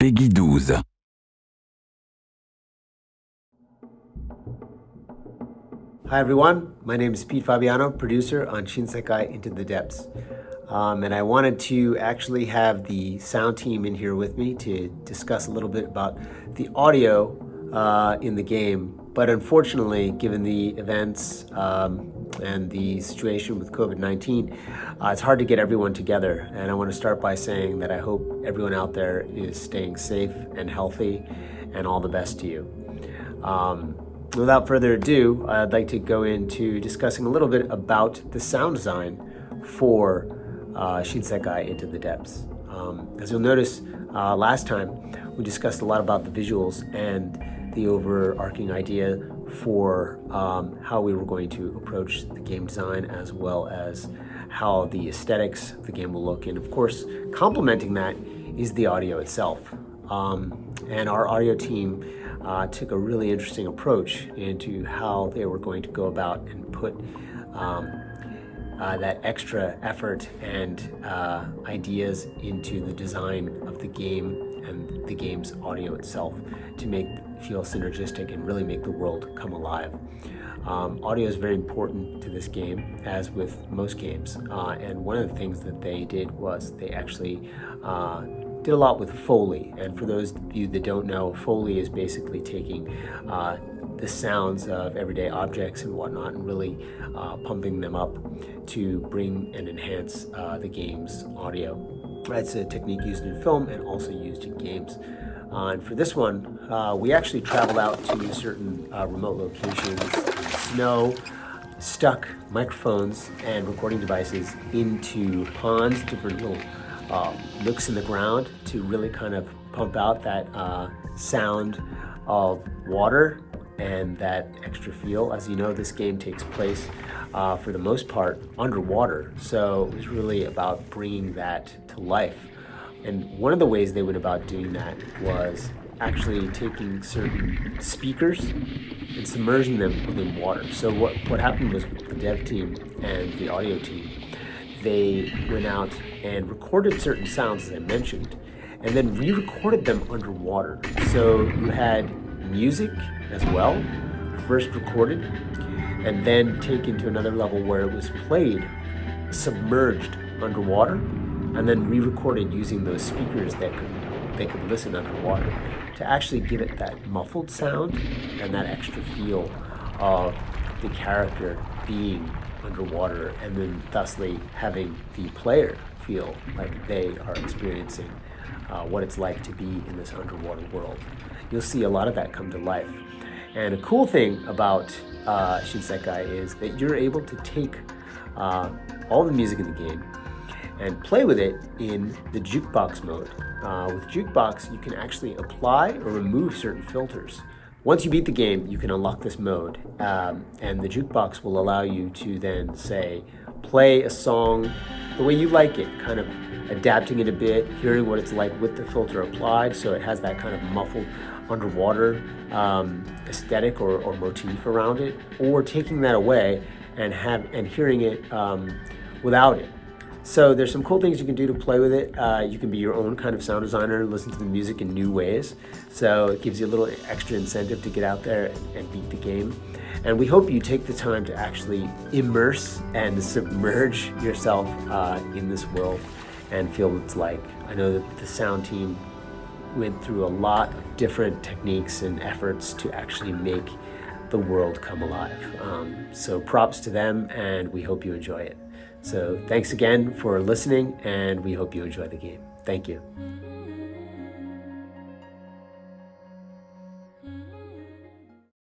Peggy 12. Hi everyone, my name is Pete Fabiano, producer on Shinsekai Into the Depths. Um, and I wanted to actually have the sound team in here with me to discuss a little bit about the audio uh, in the game. But unfortunately, given the events um, and the situation with COVID-19, uh, it's hard to get everyone together. And I want to start by saying that I hope everyone out there is staying safe and healthy and all the best to you. Um, without further ado, I'd like to go into discussing a little bit about the sound design for uh, Shinsekai Into the Depths. Um, as you'll notice, uh, last time we discussed a lot about the visuals and the overarching idea for um, how we were going to approach the game design as well as how the aesthetics of the game will look. And of course, complementing that is the audio itself. Um, and our audio team uh, took a really interesting approach into how they were going to go about and put um, uh, that extra effort and uh, ideas into the design of the game and the game's audio itself to make feel synergistic and really make the world come alive. Um, audio is very important to this game, as with most games. Uh, and one of the things that they did was they actually uh, did a lot with Foley. And for those of you that don't know, Foley is basically taking uh, the sounds of everyday objects and whatnot and really uh, pumping them up to bring and enhance uh, the game's audio. That's a technique used in film and also used in games. Uh, and for this one, uh, we actually traveled out to certain uh, remote locations snow, stuck microphones and recording devices into ponds, different little uh, nooks in the ground to really kind of pump out that sound of water and that extra feel. As you know, this game takes place uh, for the most part underwater. So it was really about bringing that to life. And one of the ways they went about doing that was actually taking certain speakers and submerging them within water. So what, what happened was the dev team and the audio team, they went out and recorded certain sounds, as I mentioned, and then re-recorded them underwater. So you had music as well, first recorded, and then taken to another level where it was played submerged underwater, and then re-recorded using those speakers that could they could listen underwater to actually give it that muffled sound and that extra feel of the character being underwater and then thusly having the player feel like they are experiencing uh, what it's like to be in this underwater world. You'll see a lot of that come to life. And a cool thing about uh, Shinsekai is that you're able to take uh, all the music in the game and play with it in the jukebox mode. Uh, with jukebox, you can actually apply or remove certain filters. Once you beat the game, you can unlock this mode, um, and the jukebox will allow you to then say, play a song the way you like it, kind of adapting it a bit, hearing what it's like with the filter applied, so it has that kind of muffled underwater um, aesthetic or, or, motif around it, or taking that away and have and hearing it um, without it. So there's some cool things you can do to play with it. Uh, you can be your own kind of sound designer and listen to the music in new ways. So it gives you a little extra incentive to get out there and, beat the game. And we hope you take the time to actually immerse and submerge yourself uh, in this world and feel what it's like. I know that the sound team went through a lot of different techniques and efforts to actually make the world come alive. Um, so props to them and we hope you enjoy it. So thanks again for listening and we hope you enjoy the game. Thank you.